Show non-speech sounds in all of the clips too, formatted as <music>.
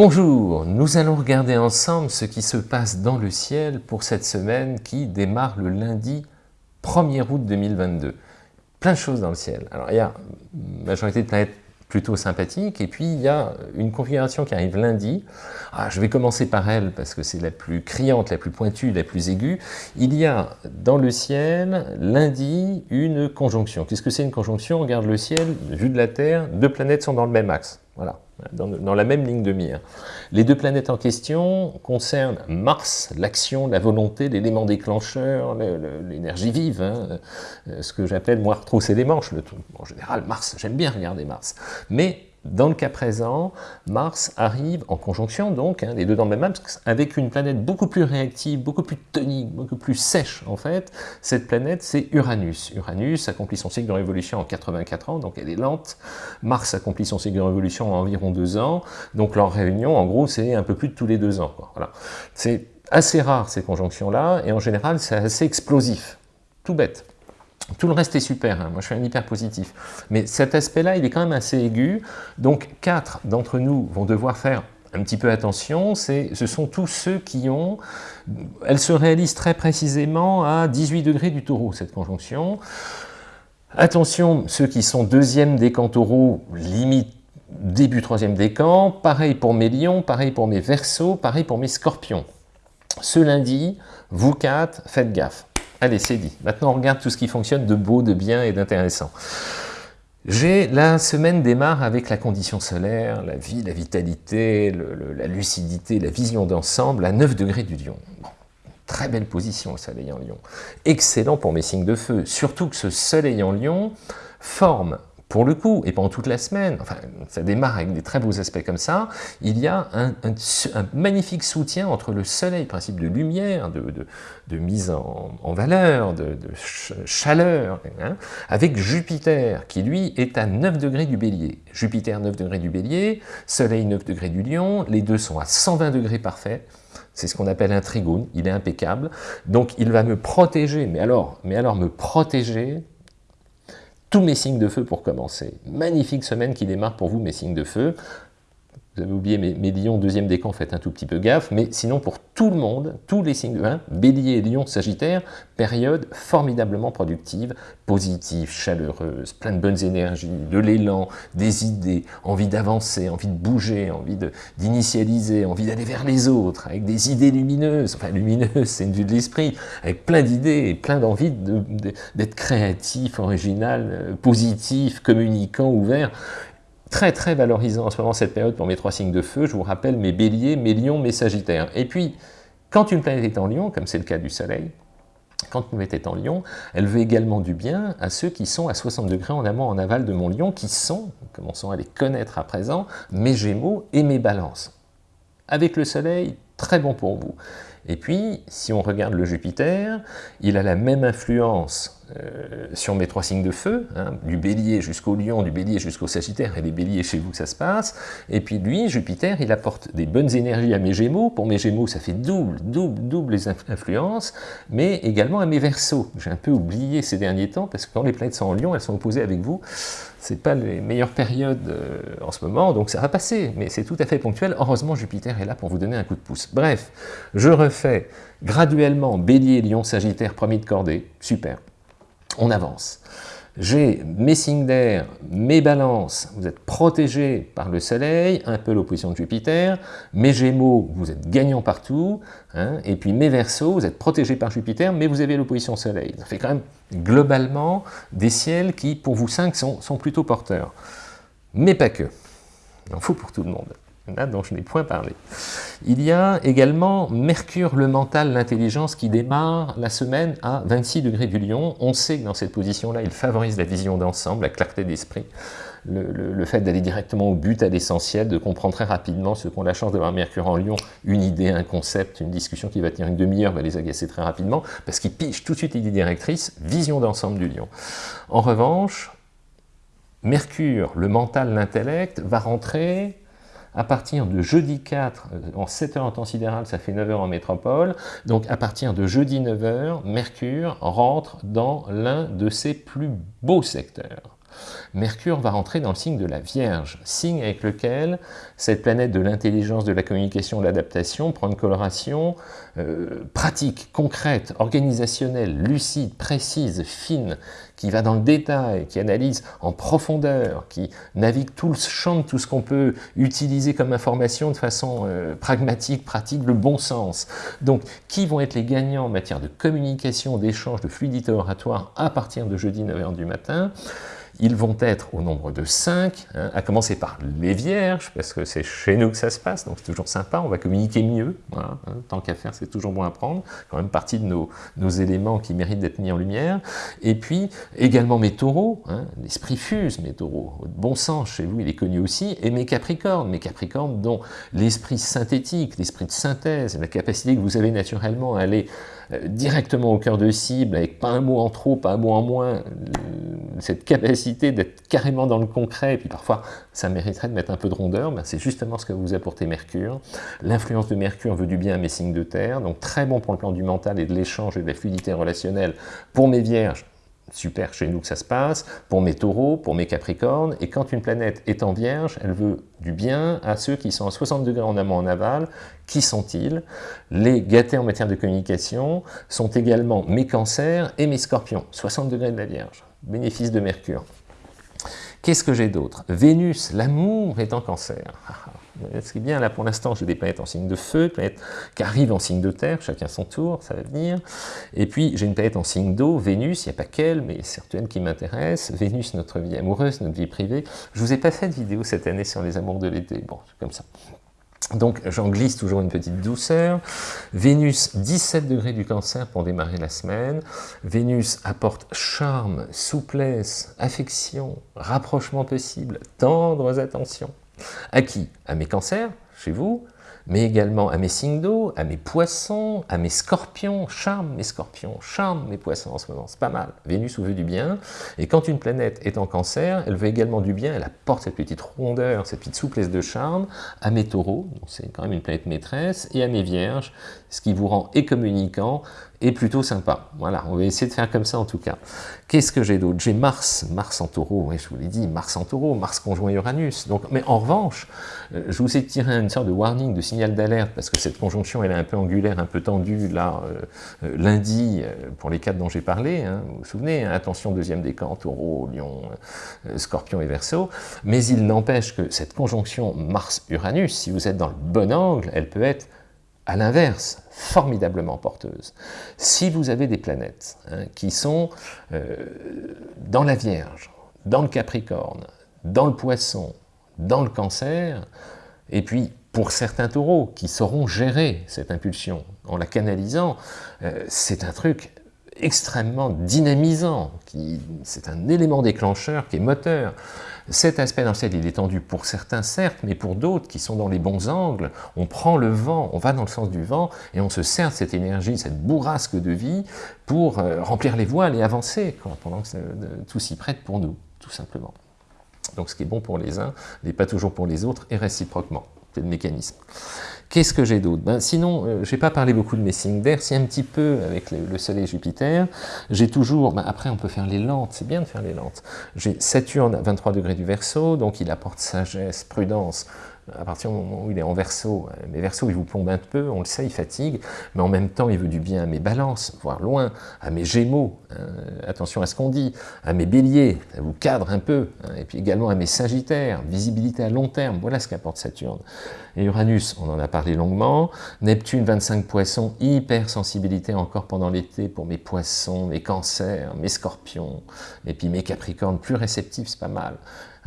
Bonjour, nous allons regarder ensemble ce qui se passe dans le ciel pour cette semaine qui démarre le lundi 1er août 2022. Plein de choses dans le ciel. Alors il y a une majorité de planètes plutôt sympathiques, et puis il y a une configuration qui arrive lundi. Ah, je vais commencer par elle parce que c'est la plus criante, la plus pointue, la plus aiguë. Il y a dans le ciel, lundi, une conjonction. Qu'est-ce que c'est une conjonction? On regarde le ciel, vue de la Terre, deux planètes sont dans le même axe. Voilà dans, la même ligne de mire. Les deux planètes en question concernent Mars, l'action, la volonté, l'élément déclencheur, l'énergie vive, hein, euh, ce que j'appelle moi retrousser les manches. en général, Mars, j'aime bien regarder Mars. Mais dans le cas présent, Mars arrive en conjonction, donc, hein, les deux dans le même axe, avec une planète beaucoup plus réactive, beaucoup plus tonique, beaucoup plus sèche, en fait. Cette planète, c'est Uranus. Uranus accomplit son cycle de révolution en 84 ans, donc elle est lente. Mars accomplit son cycle de révolution en environ deux ans, donc leur réunion, en gros, c'est un peu plus de tous les deux ans. C'est assez rare, ces conjonctions-là, et en général, c'est assez explosif. Tout bête. Tout le reste est super, hein. moi je suis un hyper positif. Mais cet aspect-là, il est quand même assez aigu. Donc quatre d'entre nous vont devoir faire un petit peu attention, ce sont tous ceux qui ont... Elle se réalise très précisément à 18 degrés du taureau, cette conjonction. Attention, ceux qui sont deuxième décan taureau, limite début troisième décan, pareil pour mes lions, pareil pour mes versos, pareil pour mes scorpions. Ce lundi, vous quatre, faites gaffe. Allez, c'est dit. Maintenant, on regarde tout ce qui fonctionne de beau, de bien et d'intéressant. La semaine démarre avec la condition solaire, la vie, la vitalité, la lucidité, la vision d'ensemble à 9 degrés du lion. très belle position, le soleil en lion. Excellent pour mes signes de feu, surtout que ce soleil en lion forme pour le coup, et pendant toute la semaine, enfin, ça démarre avec des très beaux aspects comme ça, il y a un, magnifique soutien entre le soleil, principe de lumière, de, mise en, valeur, de, chaleur, hein, avec Jupiter, qui lui est à 9 degrés du bélier. Jupiter 9 degrés du bélier, soleil 9 degrés du lion, les deux sont à 120 degrés parfaits, c'est ce qu'on appelle un trigone, il est impeccable, donc il va me protéger, mais alors, mais alors me protéger tous mes signes de feu pour commencer. Magnifique semaine qui démarre pour vous, mes signes de feu. Vous avez oublié mes, lions, deuxième décan, faites un tout petit peu gaffe, mais sinon pour tout le monde, tous les signes de vin, bélier, lion, sagittaire, période formidablement productive, positive, chaleureuse, plein de bonnes énergies, de l'élan, des idées, envie d'avancer, envie de bouger, envie d'initialiser, envie d'aller vers les autres, avec des idées lumineuses, enfin lumineuses, c'est une vue de l'esprit, avec plein d'idées, plein d'envie d'être créatif, original, euh, positif, communicant, ouvert, Très très valorisant en ce moment cette période pour mes trois signes de feu, je vous rappelle mes béliers, mes lions, mes sagittaires. Et puis, quand une planète est en lion, comme c'est le cas du soleil, quand une planète est en lion, elle veut également du bien à ceux qui sont à 60 degrés en amont, en aval de mon lion, qui sont, commençons à les connaître à présent, mes gémeaux et mes balances. Avec le soleil, très bon pour vous. Et puis, si on regarde le Jupiter, il a la même influence sur mes trois signes de feu, hein, du bélier jusqu'au lion, du bélier jusqu'au sagittaire, et les béliers chez vous ça se passe, et puis lui, Jupiter, il apporte des bonnes énergies à mes gémeaux, pour mes gémeaux ça fait double, double, double les influences, mais également à mes versos, j'ai un peu oublié ces derniers temps, parce que quand les planètes sont en lion, elles sont opposées avec vous, c'est pas les meilleures périodes euh, en ce moment, donc ça va passer, mais c'est tout à fait ponctuel, heureusement Jupiter est là pour vous donner un coup de pouce. Bref, je refais graduellement bélier, lion, sagittaire, premier de cordée, super on avance. J'ai mes signes d'air, mes balances, vous êtes protégés par le soleil, un peu l'opposition de Jupiter, mes gémeaux, vous êtes gagnants partout, hein, et puis mes versos, vous êtes protégés par Jupiter, mais vous avez l'opposition soleil. Ça fait quand même globalement des ciels qui, pour vous cinq, sont, sont plutôt porteurs. Mais pas que. Il en faut pour tout le monde là dont je n'ai point parlé. Il y a également Mercure, le mental, l'intelligence, qui démarre la semaine à 26 degrés du lion. On sait que dans cette position-là, il favorise la vision d'ensemble, la clarté d'esprit, le, fait d'aller directement au but, à l'essentiel, de comprendre très rapidement ceux qui ont la chance d'avoir Mercure en lion, une idée, un concept, une discussion qui va tenir une demi-heure, va les agacer très rapidement, parce qu'ils pichent tout de suite l'idée directrice, vision d'ensemble du lion. En revanche, Mercure, le mental, l'intellect, va rentrer à partir de jeudi 4, euh, en 7 heures en temps sidéral, ça fait 9 heures en métropole, donc à partir de jeudi 9 heures, Mercure rentre dans l'un de ses plus beaux secteurs. Mercure va rentrer dans le signe de la Vierge, signe avec lequel cette planète de l'intelligence, de la communication, de l'adaptation prend une coloration euh, pratique, concrète, organisationnelle, lucide, précise, fine, qui va dans le détail, qui analyse en profondeur, qui navigue tout le champ de tout ce qu'on peut utiliser comme information de façon euh, pragmatique, pratique, le bon sens. Donc, qui vont être les gagnants en matière de communication, d'échange, de fluidité oratoire à partir de jeudi 9h du matin? Ils vont être au nombre de 5, hein, à commencer par les vierges, parce que c'est chez nous que ça se passe, donc c'est toujours sympa, on va communiquer mieux, hein, tant qu'à faire, c'est toujours bon à prendre, quand même partie de nos, nos éléments qui méritent d'être mis en lumière, et puis également mes taureaux, hein, l'esprit fuse, mes taureaux, bon sens, chez vous il est connu aussi, et mes capricornes, mes capricornes dont l'esprit synthétique, l'esprit de synthèse, la capacité que vous avez naturellement à aller euh, directement au cœur de cible, avec pas un mot en trop, pas un mot en moins, cette capacité d'être carrément dans le concret, et puis parfois ça mériterait de mettre un peu de rondeur, ben c'est justement ce que vous apportez Mercure. L'influence de Mercure veut du bien à mes signes de terre, donc très bon pour le plan du mental et de l'échange et de la fluidité relationnelle. Pour mes vierges, super chez nous que ça se passe, pour mes taureaux, pour mes capricornes, et quand une planète est en vierge, elle veut du bien à ceux qui sont à 60 degrés en amont en aval. Qui sont-ils? Les gâtés en matière de communication sont également mes cancers et mes scorpions, 60 degrés de la vierge, bénéfice de Mercure. Qu'est-ce que j'ai d'autre? Vénus, l'amour est en cancer. Ce qui est bien, là pour l'instant, j'ai des planètes en signe de feu, planètes qui arrivent en signe de terre, chacun son tour, ça va venir. Et puis j'ai une planète en signe d'eau, Vénus, il n'y a pas qu'elle, mais certaines qui m'intéressent. Vénus, notre vie amoureuse, notre vie privée. Je vous ai pas fait de vidéo cette année sur les amours de l'été, bon, c'est comme ça. Donc j'en glisse toujours une petite douceur. Vénus, 17 degrés du cancer pour démarrer la semaine. Vénus apporte charme, souplesse, affection, rapprochement possible, tendres attentions. À qui À mes cancers, chez vous, mais également à mes signes d'eau, à mes poissons, à mes scorpions, charme mes scorpions, charme mes poissons en ce moment, c'est pas mal. Vénus vous veut du bien, et quand une planète est en cancer, elle veut également du bien, elle apporte cette petite rondeur, cette petite souplesse de charme à mes taureaux, c'est quand même une planète maîtresse, et à mes vierges, ce qui vous rend et communicant, et plutôt sympa. Voilà, on va essayer de faire comme ça en tout cas. Qu'est-ce que j'ai d'autre? J'ai Mars, Mars en taureau, je vous l'ai dit, Mars en taureau, Mars conjoint Uranus. Donc, mais en revanche, euh, je vous ai tiré une sorte de warning, de signal d'alerte, parce que cette conjonction, elle est un peu angulaire, un peu tendue, là, euh, euh, lundi, pour les quatre dont j'ai parlé, hein, vous vous souvenez, hein, attention, deuxième décan, taureau, lion, scorpion et verso, mais il n'empêche que cette conjonction Mars-Uranus, si vous êtes dans le bon angle, elle peut être à l'inverse, formidablement porteuse. Si vous avez des planètes hein, qui sont euh, dans la Vierge, dans le Capricorne, dans le Poisson, dans le Cancer, et puis pour certains taureaux qui sauront gérer cette impulsion en la canalisant, euh, c'est un truc extrêmement dynamisant, c'est un élément déclencheur qui est moteur. Cet aspect dans le ciel, il est tendu pour certains, certes, mais pour d'autres qui sont dans les bons angles, on prend le vent, on va dans le sens du vent, et on se sert de cette énergie, cette bourrasque de vie, pour euh, remplir les voiles et avancer, pendant que tout s'y prête pour nous, tout simplement. Donc ce qui est bon pour les uns n'est pas toujours pour les autres, et réciproquement. C'est le mécanisme? Qu'est-ce que j'ai d'autre? Ben, Sinon, euh, je n'ai pas parlé beaucoup de mes signes d'air, si un petit peu avec le, Soleil et Jupiter, j'ai toujours, ben, après on peut faire les lentes, c'est bien de faire les lentes, j'ai Saturne à 23 degrés du Verseau, donc il apporte sagesse, prudence, à partir du moment où il est en verso, euh, mes versos, il vous plombe un peu, on le sait, il fatigue, mais en même temps, il veut du bien à mes balances, voire loin, à mes gémeaux, hein, attention à ce qu'on dit, à mes béliers, ça vous cadre un peu, hein, et puis également à mes sagittaires, visibilité à long terme, voilà ce qu'apporte Saturne. Et Uranus, on en a parlé longuement, Neptune, 25 poissons, hypersensibilité encore pendant l'été pour mes poissons, mes cancers, mes scorpions, et puis mes capricornes, plus réceptifs, c'est pas mal.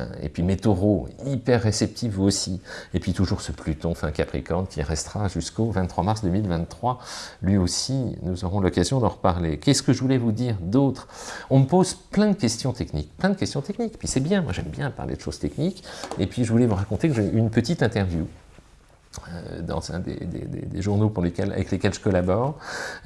Hein. Et puis mes taureaux, hyper réceptifs vous aussi. Et puis toujours ce Pluton fin Capricorne qui restera jusqu'au 23 mars 2023. Lui aussi, nous aurons l'occasion d'en reparler. Qu'est-ce que je voulais vous dire d'autre? On me pose plein de questions techniques, plein de questions techniques. Puis c'est bien, moi j'aime bien parler de choses techniques. Et puis je voulais vous raconter que j'ai une petite interview euh, dans un des, journaux pour lesquels, avec lesquels je collabore.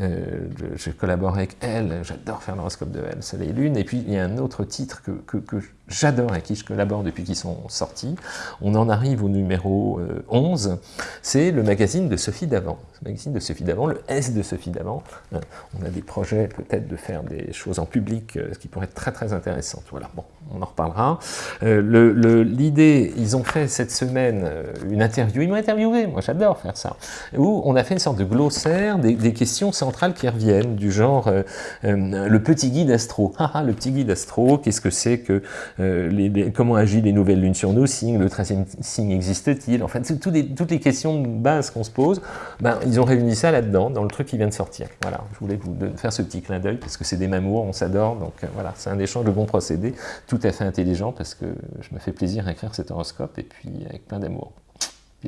Euh, je, collabore avec Elle, j'adore faire l'horoscope de Elle, Soleil et Lune. Et puis il y a un autre titre que, que, j'adore, avec qui je collabore depuis qu'ils sont sortis. On en arrive au numéro 11, euh, c'est le magazine de Sophie Davant. Le magazine de Sophie Davant, le S de Sophie Davant. On a des projets peut-être de faire des choses en public, ce qui pourrait être très très intéressant. Voilà, bon, on en reparlera. L'idée, ils ont fait cette semaine une interview, ils m'ont interviewé moi j'adore faire ça, où on a fait une sorte de glossaire des, questions centrales qui reviennent, du genre euh, euh, le petit guide astro. <laughs> Ah, ah, le petit guide astro, qu'est-ce que c'est que, euh, comment agit les nouvelles lunes sur nos signes, le 13e signe existe-t-il, en fait, toutes les, toutes les questions de base qu'on se pose, ben, ils ont réuni ça là-dedans, dans le truc qui vient de sortir. Voilà, je voulais vous faire ce petit clin d'œil, parce que c'est des mamours, on s'adore, donc voilà, c'est un échange de bons procédés, tout à fait intelligent, parce que je me fais plaisir à écrire cet horoscope, et puis avec plein d'amour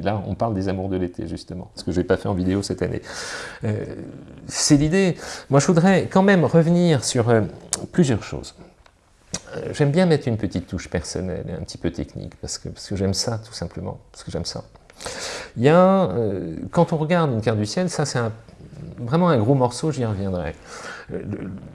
là, on parle des amours de l'été, justement, ce que je n'ai pas fait en vidéo cette année. Euh, c'est l'idée. Moi, je voudrais quand même revenir sur euh, plusieurs choses. Euh, j'aime bien mettre une petite touche personnelle et un petit peu technique, parce que, parce que j'aime ça, tout simplement, parce que j'aime ça. Il y a, quand on regarde une carte du ciel, ça c'est vraiment un gros morceau, j'y reviendrai. Euh,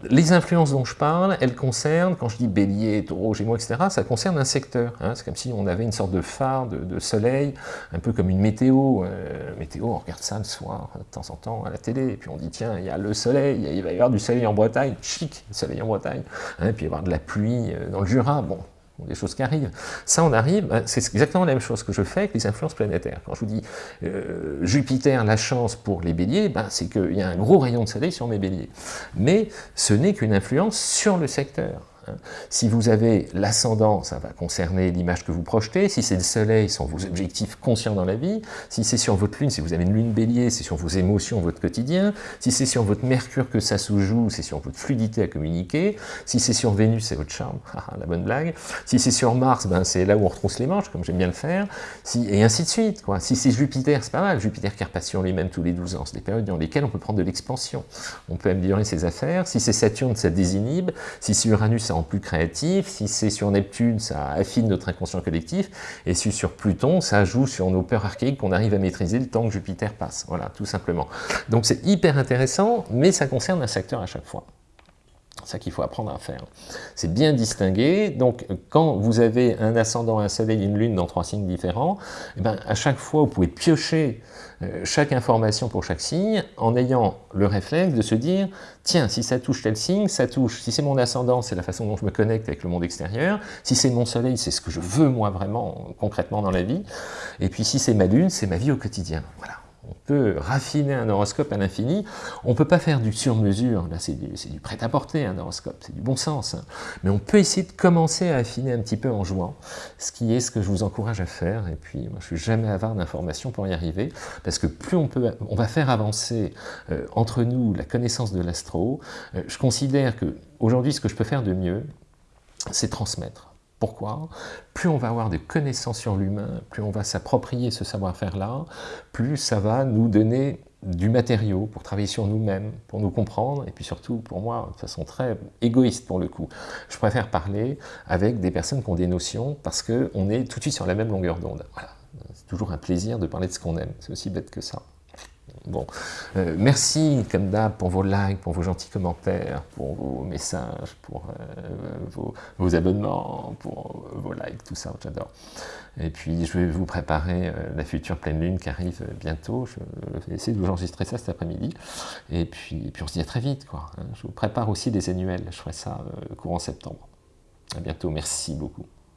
les influences dont je parle, elles concernent, quand je dis bélier, taureau, gémeaux, etc., ça concerne un secteur. Hein. C'est comme si on avait une sorte de phare, de, soleil, un peu comme une météo. Euh, météo, on regarde ça le soir, de temps en temps, à la télé, et puis on dit, tiens, il y a le soleil, il va y avoir du soleil en Bretagne, chic, le soleil en Bretagne, hein, puis il va y avoir de la pluie euh, dans le Jura. Bon, des choses qui arrivent. Ça, on arrive, ben, c'est exactement la même chose que je fais avec les influences planétaires. Quand je vous dis euh, Jupiter, la chance pour les béliers, ben, c'est qu'il y a un gros rayon de soleil sur mes béliers. Mais ce n'est qu'une influence sur le secteur. Hein. Si vous avez l'ascendant, ça va concerner l'image que vous projetez. Si c'est le soleil, ce sont vos objectifs conscients dans la vie. Si c'est sur votre lune, si vous avez une lune bélier, c'est sur vos émotions, votre quotidien. Si c'est sur votre mercure que ça se joue, c'est sur votre fluidité à communiquer. Si c'est sur Vénus, c'est votre charme, <laughs> ah, la bonne blague. Si c'est sur Mars, ben, c'est là où on retrousse les manches, comme j'aime bien le faire. Et ainsi de suite. Si c'est Jupiter, c'est pas mal. Jupiter qui repassionne lui-même tous les 12 ans. C'est des périodes dans lesquelles on peut prendre de l'expansion. On peut améliorer ses affaires. Si c'est Saturne, ça désinhibe. Si c'est Uranus, ça plus créatif, si c'est sur Neptune, ça affine notre inconscient collectif, et si sur Pluton, ça joue sur nos peurs archaïques qu'on arrive à maîtriser le temps que Jupiter passe, voilà, tout simplement. Donc c'est hyper intéressant, mais ça concerne un secteur à chaque fois. C'est ça qu'il faut apprendre à faire. C'est bien distingué. Donc, quand vous avez un ascendant, un soleil une lune dans trois signes différents, eh ben, à chaque fois, vous pouvez piocher euh, chaque information pour chaque signe en ayant le réflexe de se dire « Tiens, si ça touche tel signe, ça touche. Si c'est mon ascendant, c'est la façon dont je me connecte avec le monde extérieur. Si c'est mon soleil, c'est ce que je veux moi vraiment, concrètement dans la vie. Et puis si c'est ma lune, c'est ma vie au quotidien. » Voilà on peut raffiner un horoscope à l'infini, on ne peut pas faire du sur-mesure, là c'est du, prêt-à-porter un horoscope, c'est du bon sens, hein. mais on peut essayer de commencer à affiner un petit peu en jouant, ce qui est ce que je vous encourage à faire, et puis moi je suis jamais avare d'informations pour y arriver, parce que plus on, va faire avancer euh, entre nous la connaissance de l'astro, euh, je considère que aujourd'hui ce que je peux faire de mieux, c'est transmettre. Pourquoi Plus on va avoir de connaissances sur l'humain, plus on va s'approprier ce savoir-faire-là, plus ça va nous donner du matériau pour travailler sur nous-mêmes, pour nous comprendre, et puis surtout, pour moi, de façon très égoïste pour le coup, je préfère parler avec des personnes qui ont des notions, parce qu'on est tout de suite sur la même longueur d'onde. C'est toujours un plaisir de parler de ce qu'on aime, c'est aussi bête que ça. Bon, euh, merci comme d'hab pour vos likes, pour vos gentils commentaires, pour vos messages, pour euh, vos, abonnements, pour vos likes, tout ça, j'adore. Et puis je vais vous préparer euh, la future pleine lune qui arrive bientôt. Je vais essayer de vous enregistrer ça cet après-midi. Et puis, puis on se dit à très vite. Quoi. Hein. Je vous prépare aussi des annuels. Je ferai ça courant septembre. À bientôt. Merci beaucoup.